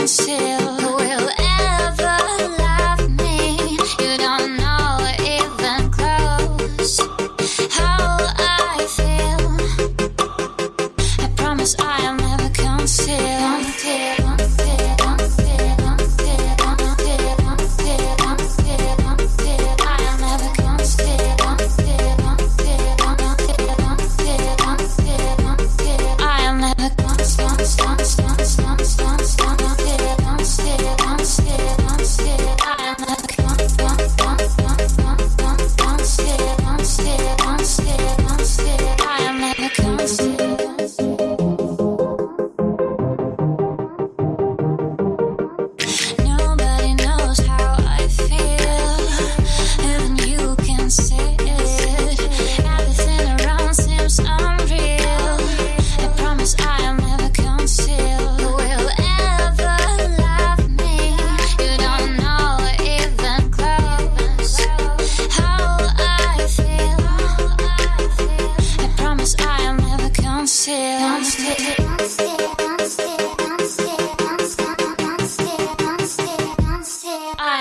myself.